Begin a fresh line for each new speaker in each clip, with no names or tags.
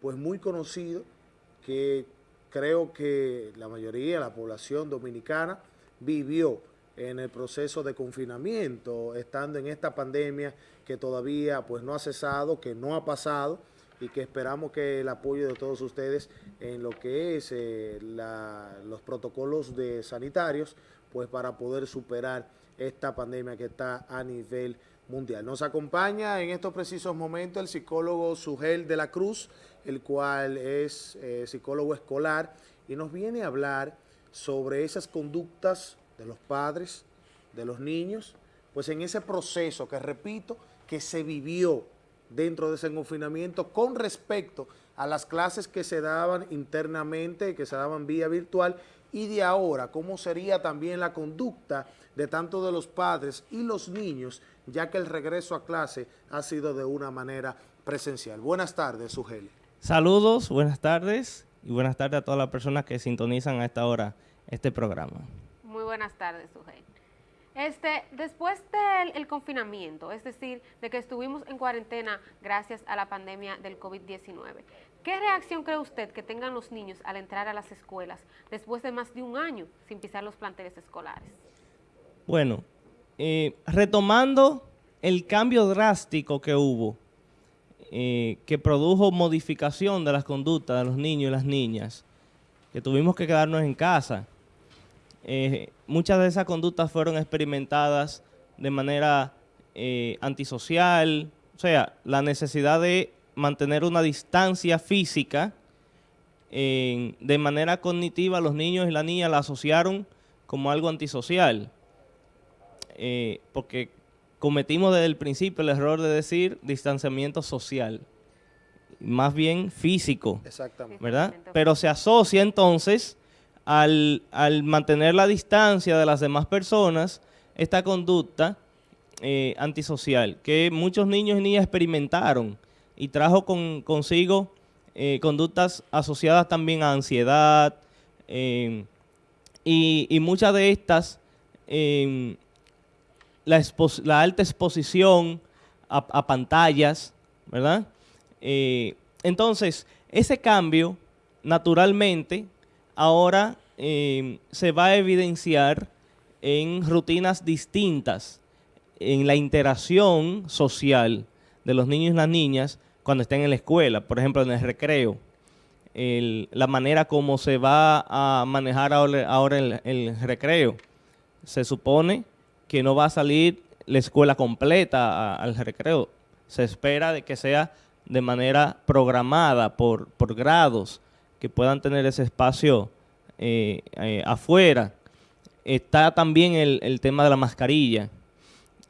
Pues muy conocido, que creo que la mayoría de la población dominicana vivió en el proceso de confinamiento, estando en esta pandemia que todavía pues no ha cesado, que no ha pasado y que esperamos que el apoyo de todos ustedes en lo que es eh, los protocolos de sanitarios, pues para poder superar esta pandemia que está a nivel mundial. Nos acompaña en estos precisos momentos el psicólogo Sugel de la Cruz, el cual es eh, psicólogo escolar y nos viene a hablar sobre esas conductas de los padres, de los niños, pues en ese proceso que repito, que se vivió dentro de ese confinamiento con respecto a las clases que se daban internamente, que se daban vía virtual, y de ahora, cómo sería también la conducta de tanto de los padres y los niños, ya que el regreso a clase ha sido de una manera presencial. Buenas tardes, Sugeli.
Saludos, buenas tardes, y buenas tardes a todas las personas que sintonizan a esta hora este programa
buenas tardes, Sujei. Este, después del confinamiento, es decir, de que estuvimos en cuarentena gracias a la pandemia del COVID-19, ¿qué reacción cree usted que tengan los niños al entrar a las escuelas después de más de un año sin pisar los planteles escolares?
Bueno, eh, retomando el cambio drástico que hubo, eh, que produjo modificación de las conductas de los niños y las niñas, que tuvimos que quedarnos en casa, eh, muchas de esas conductas fueron experimentadas de manera antisocial, o sea, la necesidad de mantener una distancia física de manera cognitiva los niños y las niñas la asociaron como algo antisocial, eh, porque cometimos desde el principio el error de decir distanciamiento social, más bien físico, ¿verdad? Pero se asocia entonces al, mantener la distancia de las demás personas, esta conducta eh, antisocial que muchos niños y niñas experimentaron y trajo consigo eh, conductas asociadas también a ansiedad em, y, muchas de estas, em, la, alta exposición a, pantallas, ¿verdad? Eh, entonces, ese cambio, naturalmente, ahora em, se va a evidenciar en rutinas distintas, en la interacción social de los niños y las niñas cuando estén en la escuela, por ejemplo, en el recreo. la manera como se va a manejar ahora, el, recreo. Se supone que no va a salir la escuela completa al recreo. Se espera de que sea de manera programada por, por grados, que puedan tener ese espacio eh, eh, afuera. Está también el, tema de la mascarilla.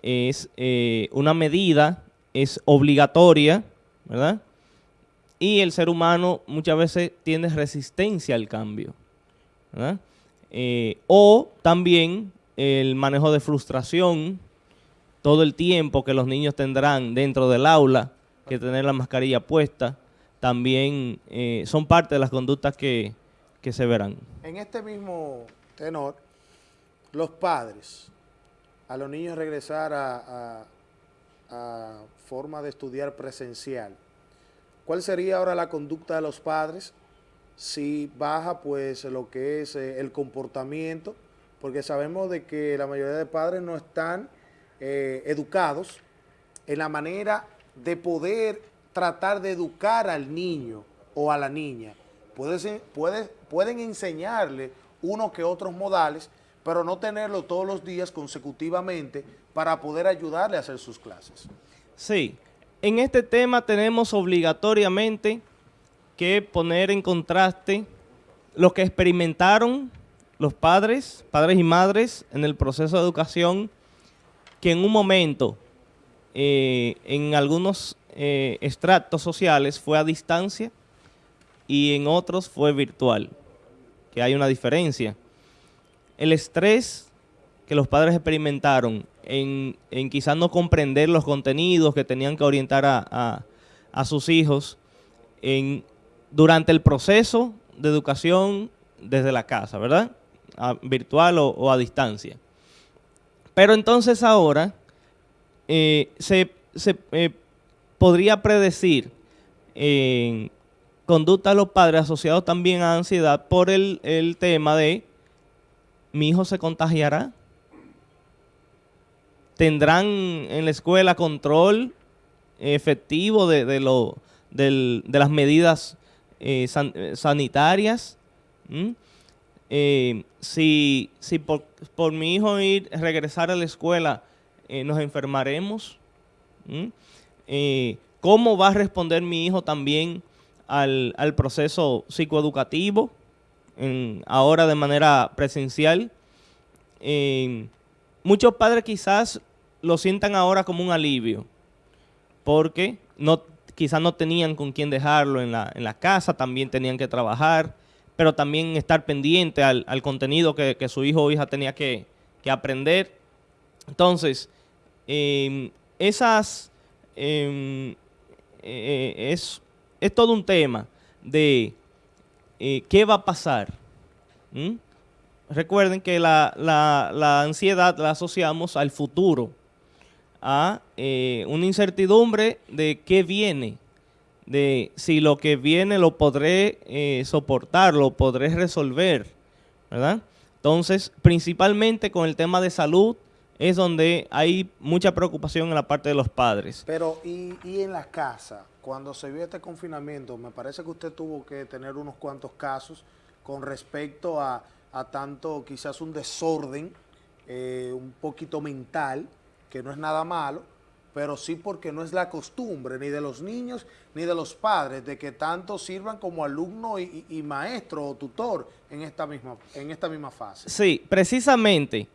Es eh, una medida, es obligatoria, ¿verdad? Y el ser humano muchas veces tiene resistencia al cambio, o también el manejo de frustración, todo el tiempo que los niños tendrán dentro del aula, que tener la mascarilla puesta, también eh, son parte de las conductas que, se verán.
En este mismo tenor, los padres, a los niños regresar a, forma de estudiar presencial, ¿cuál sería ahora la conducta de los padres si baja pues lo que es eh, el comportamiento? Porque sabemos de que la mayoría de padres no están eh, educados en la manera de poder tratar de educar al niño o a la niña. Puede pueden enseñarle uno que otros modales, pero no tenerlo todos los días consecutivamente para poder ayudarle a hacer sus clases.
Sí, en este tema tenemos obligatoriamente que poner en contraste lo que experimentaron los padres, padres y madres en el proceso de educación, que en un momento, eh, en algunos eh, extractos sociales fue a distancia y en otros fue virtual, que hay una diferencia. El estrés que los padres experimentaron en, quizás no comprender los contenidos que tenían que orientar a, sus hijos en, durante el proceso de educación desde la casa, ¿verdad? virtual o, a distancia. Pero entonces ahora eh, se, se eh, podría predecir conducta de los padres asociados también a ansiedad por el, el tema de mi hijo se contagiará. Tendrán en la escuela control efectivo de, de, lo, de las medidas eh, eh, sanitarias. Eh, si si por, por, mi hijo ir regresar a la escuela nos enfermaremos. ¿Cómo va a responder mi hijo también al, al proceso psicoeducativo, ahora de manera presencial? muchos padres quizás lo sientan ahora como un alivio, porque no, quizás no tenían con quién dejarlo en la, en la casa, también tenían que trabajar, pero también estar pendiente al, al contenido que, que, su hijo o hija tenía que, que aprender. Entonces, eh, esas eh, eh, es, es todo un tema de eh, qué va a pasar. ¿Mm? Recuerden que la, ansiedad la asociamos al futuro, a eh, una incertidumbre de qué viene, de si lo que viene lo podré eh, soportar, lo podré resolver, ¿verdad? Entonces, principalmente con el tema de salud, es donde hay mucha preocupación en la parte de los padres.
Pero, ¿y, y en la casa? Cuando se vio este confinamiento, me parece que usted tuvo que tener unos cuantos casos con respecto a, a tanto quizás un desorden, eh, un poquito mental, que no es nada malo, pero sí porque no es la costumbre ni de los niños ni de los padres de que tanto sirvan como alumno y, y, y maestro o tutor en esta misma, en esta misma fase.
Sí, precisamente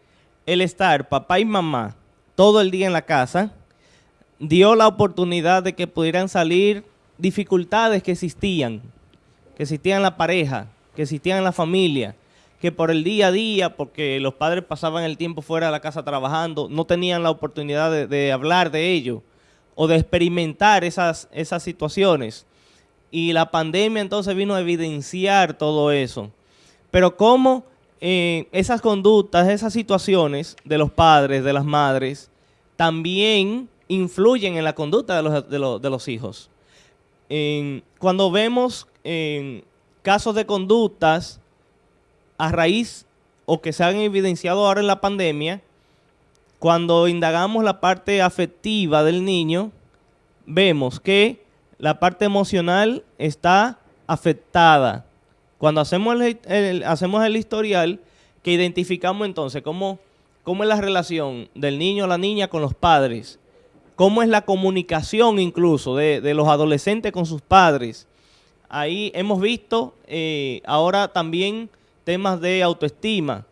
el estar papá y mamá todo el día en la casa dio la oportunidad de que pudieran salir dificultades que existían, que existían en la pareja, que existían en la familia, que por el día a día, porque los padres pasaban el tiempo fuera de la casa trabajando, no tenían la oportunidad de, de hablar de ello o de experimentar esas, esas situaciones. Y la pandemia entonces vino a evidenciar todo eso. Pero cómo esas conductas, esas situaciones de los padres, de las madres, también influyen en la conducta de los, de de los hijos. Cuando vemos eh, casos de conductas a raíz o que se han evidenciado ahora en la pandemia, cuando indagamos la parte afectiva del niño, vemos que la parte emocional está afectada. Cuando hacemos el, historial, que identificamos entonces cómo, es la relación del niño o la niña con los padres, cómo es la comunicación incluso de, los adolescentes con sus padres. Ahí hemos visto eh, ahora también temas de autoestima.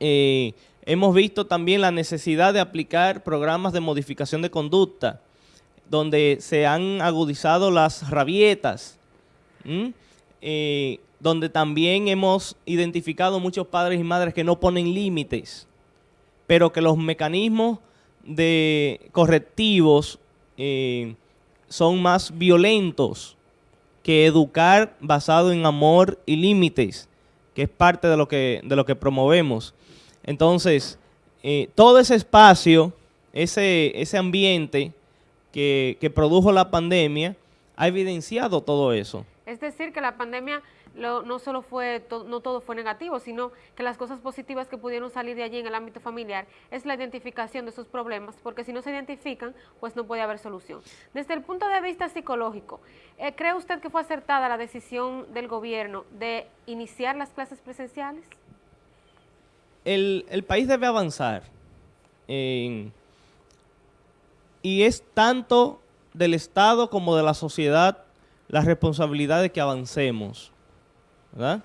Eh, hemos visto también la necesidad de aplicar programas de modificación de conducta, donde se han agudizado las rabietas, donde también hemos identificado muchos padres y madres que no ponen límites, pero que los mecanismos de correctivos eh, son más violentos que educar basado en amor y límites, que es parte de lo que, de lo que promovemos. Entonces, eh, todo ese espacio, ese, ese ambiente que, que produjo la pandemia, ha evidenciado todo eso.
Es decir, que la pandemia lo, no solo fue, no todo fue negativo, sino que las cosas positivas que pudieron salir de allí en el ámbito familiar es la identificación de esos problemas, porque si no se identifican, pues no puede haber solución. Desde el punto de vista psicológico, eh, ¿cree usted que fue acertada la decisión del gobierno de iniciar las clases presenciales?
El, país debe avanzar y es tanto del Estado como de la sociedad la responsabilidad de que avancemos. ¿Verdad?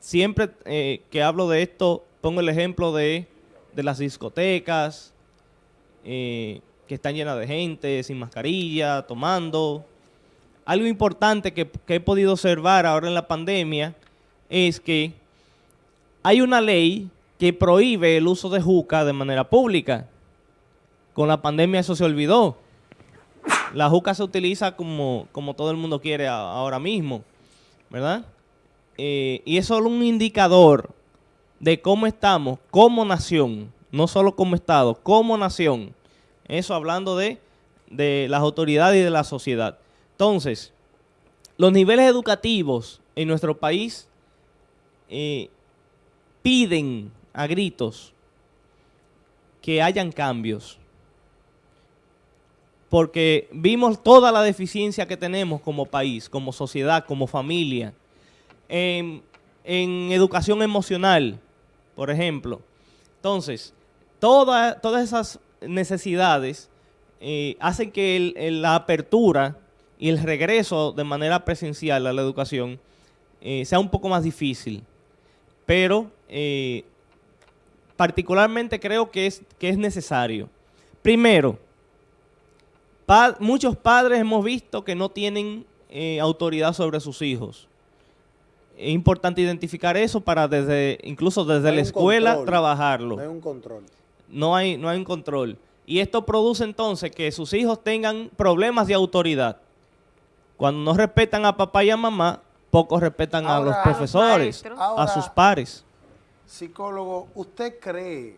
Siempre eh, que hablo de esto, pongo el ejemplo de, de las discotecas, eh, que están llenas de gente, sin mascarilla, tomando. Algo importante que, he podido observar ahora en la pandemia es que hay una ley que prohíbe el uso de juca de manera pública. Con la pandemia eso se olvidó. La juca se utiliza como, como todo el mundo quiere ahora mismo. ¿Verdad? Eh, y es solo un indicador de cómo estamos como nación, no solo como Estado, como nación. Eso hablando de de las autoridades y de la sociedad. Entonces, los niveles educativos en nuestro país eh, piden a gritos que hayan cambios. Porque vimos toda la deficiencia que tenemos como país, como sociedad, como familia, en, educación emocional, por ejemplo. Entonces, todas esas necesidades eh, hacen que la apertura y el regreso de manera presencial a la educación eh, sea un poco más difícil. Pero eh, particularmente creo que es, que es necesario. Primero, muchos padres hemos visto que no tienen eh, autoridad sobre sus hijos. Es importante identificar eso para desde, incluso desde la escuela trabajarlo.
No hay un control.
No hay, no hay un control. Y esto produce entonces que sus hijos tengan problemas de autoridad. Cuando no respetan a papá y a mamá, pocos respetan a los profesores, a sus pares.
Psicólogo, ¿usted cree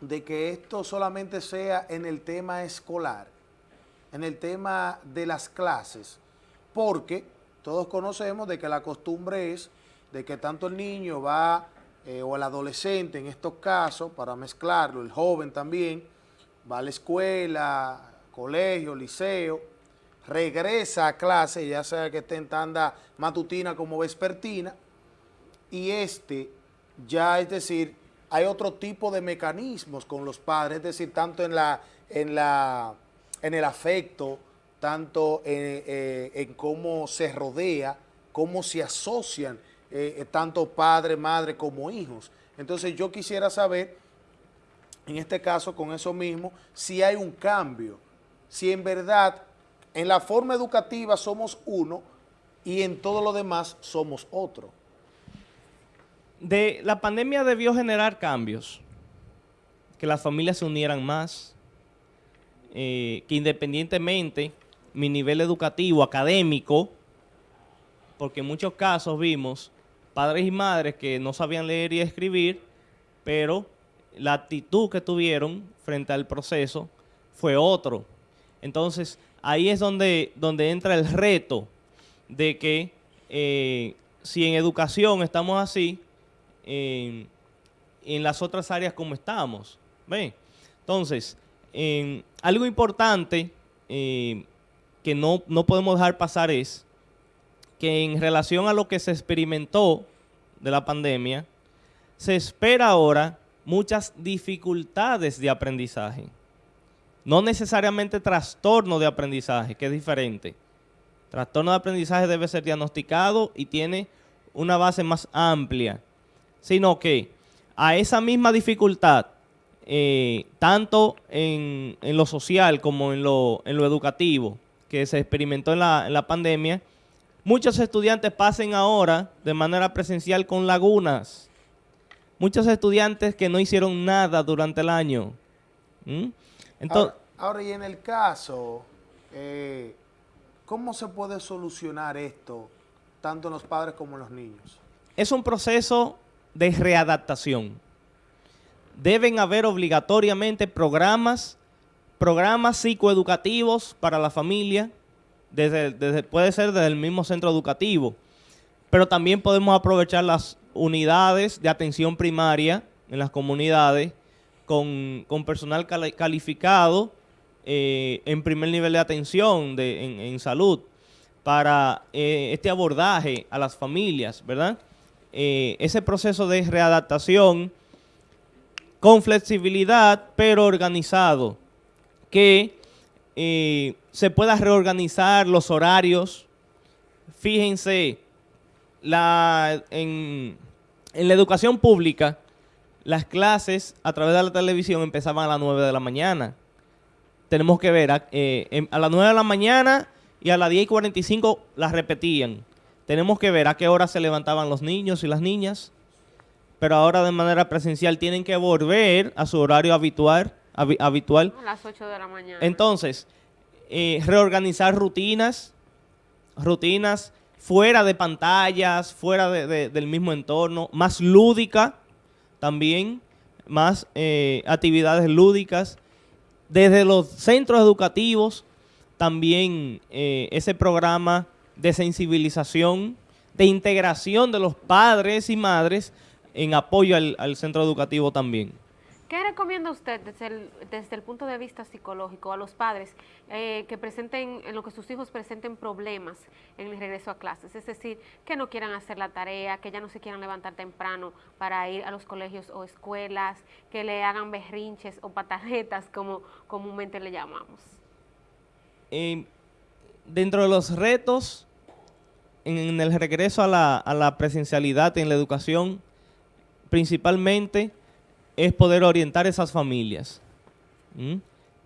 de que esto solamente sea en el tema escolar, en el tema de las clases? Porque todos conocemos de que la costumbre es de que tanto el niño va, eh, o el adolescente en estos casos, para mezclarlo, el joven también, va a la escuela, colegio, liceo, regresa a clase, ya sea que esté en tanda matutina como vespertina, y este ya es decir, hay otro tipo de mecanismos con los padres, es decir, tanto en, la, en, la, en el afecto, tanto en, eh, cómo se rodea, cómo se asocian eh, tanto padre, madre como hijos. Entonces yo quisiera saber, en este caso con eso mismo, si hay un cambio, si en verdad en la forma educativa somos uno y en todo lo demás somos otro
de la pandemia debió generar cambios, que las familias se unieran más, eh, que independientemente mi nivel educativo, académico, porque en muchos casos vimos padres y madres que no sabían leer y escribir, pero la actitud que tuvieron frente al proceso fue otro. Entonces, ahí es donde, donde entra el reto de que eh, si en educación estamos así, en, las otras áreas como estamos. ¿Ve? Entonces, algo importante eh, que no, no podemos dejar pasar es que en relación a lo que se experimentó de la pandemia, se espera ahora muchas dificultades de aprendizaje. No necesariamente trastorno de aprendizaje, que es diferente. Trastorno de aprendizaje debe ser diagnosticado y tiene una base más amplia sino que a esa misma dificultad, eh, tanto en, lo social como en lo, educativo, que se experimentó en la, en la, pandemia, muchos estudiantes pasen ahora de manera presencial con lagunas. Muchos estudiantes que no hicieron nada durante el año.
¿Mm? Entonces, ahora, y en el caso, eh, ¿cómo se puede solucionar esto, tanto en los padres como en los niños?
Es un proceso de readaptación. Deben haber obligatoriamente programas, programas psicoeducativos para la familia, desde, puede ser desde el mismo centro educativo, pero también podemos aprovechar las unidades de atención primaria en las comunidades con, personal calificado eh, en primer nivel de atención en, salud para eh, este abordaje a las familias, ¿verdad? Eh, ese proceso de readaptación con flexibilidad, pero organizado, que eh, se pueda reorganizar los horarios. Fíjense, la, en, la educación pública, las clases a través de la televisión empezaban a las 9 de la mañana. Tenemos que ver, a, eh, a las 9 de la mañana y a las 10 y 45 las repetían. Tenemos que ver a qué hora se levantaban los niños y las niñas, pero ahora de manera presencial tienen que volver a su horario habitual. habitual.
A las 8 de la mañana.
Entonces, eh, reorganizar rutinas, rutinas fuera de pantallas, fuera del mismo entorno, más lúdica también, más eh, actividades lúdicas desde los centros educativos, también eh, ese programa de sensibilización, de integración de los padres y madres en apoyo al centro educativo también.
¿Qué recomienda usted desde el, desde el punto de vista psicológico a los padres eh, que presenten, en lo que sus hijos presenten problemas en el regreso a clases? Es decir, que no quieran hacer la tarea, que ya no se quieran levantar temprano para ir a los colegios o escuelas, que le hagan berrinches o pataletas, como comúnmente le llamamos.
Eh, dentro de los retos en, el regreso a la, a la presencialidad en la educación, principalmente es poder orientar esas familias.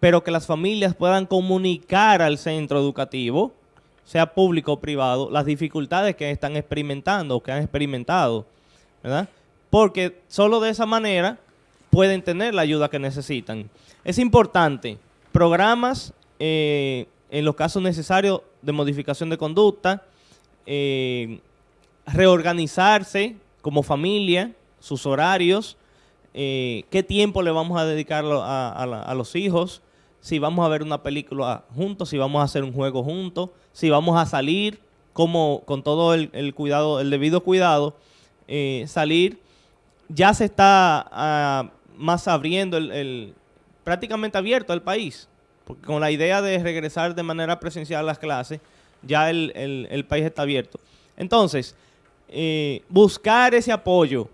Pero que las familias puedan comunicar al centro educativo, sea público o privado, las dificultades que están experimentando o que han experimentado, ¿verdad? Porque solo de esa manera pueden tener la ayuda que necesitan. Es importante, programas eh, en los casos necesarios de modificación de conducta, eh, reorganizarse como familia, sus horarios, eh, qué tiempo le vamos a dedicar a, los hijos, si vamos a ver una película juntos, si vamos a hacer un juego juntos, si vamos a salir como con todo el, cuidado, el debido cuidado, eh, salir. Ya se está ah, más abriendo prácticamente abierto el país, porque con la idea de regresar de manera presencial a las clases, ya el, país está abierto. Entonces, eh, buscar ese apoyo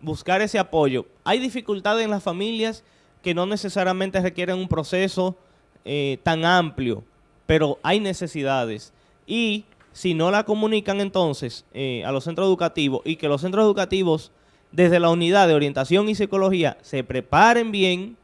buscar ese apoyo. Hay dificultades en las familias que no necesariamente requieren un proceso eh, tan amplio, pero hay necesidades. Y si no la comunican entonces eh, a los centros educativos y que los centros educativos desde la unidad de orientación y psicología se preparen bien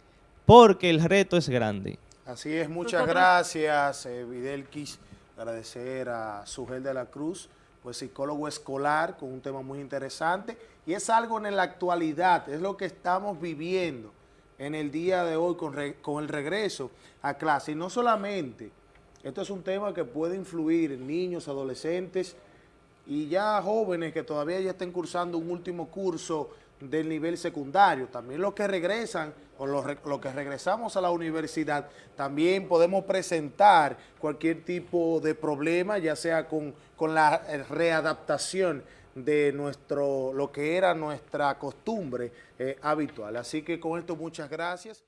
porque el reto es grande.
Así es, muchas gracias, eh, Videlquis. Agradecer a Sugel de la Cruz pues psicólogo escolar con un tema muy interesante y es algo en la actualidad, es lo que estamos viviendo en el día de hoy con, con el regreso a clase. Y no solamente, esto es un tema que puede influir en niños, adolescentes y ya jóvenes que todavía ya estén cursando un último curso del nivel secundario. También los que regresan o los, que regresamos a la universidad, también podemos presentar cualquier tipo de problema, ya sea con, con la readaptación de nuestro lo que era nuestra costumbre eh, habitual. Así que con esto muchas gracias.